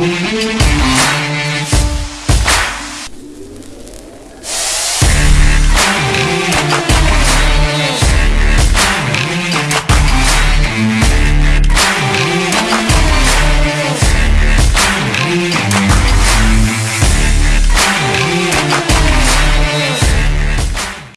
Yeah.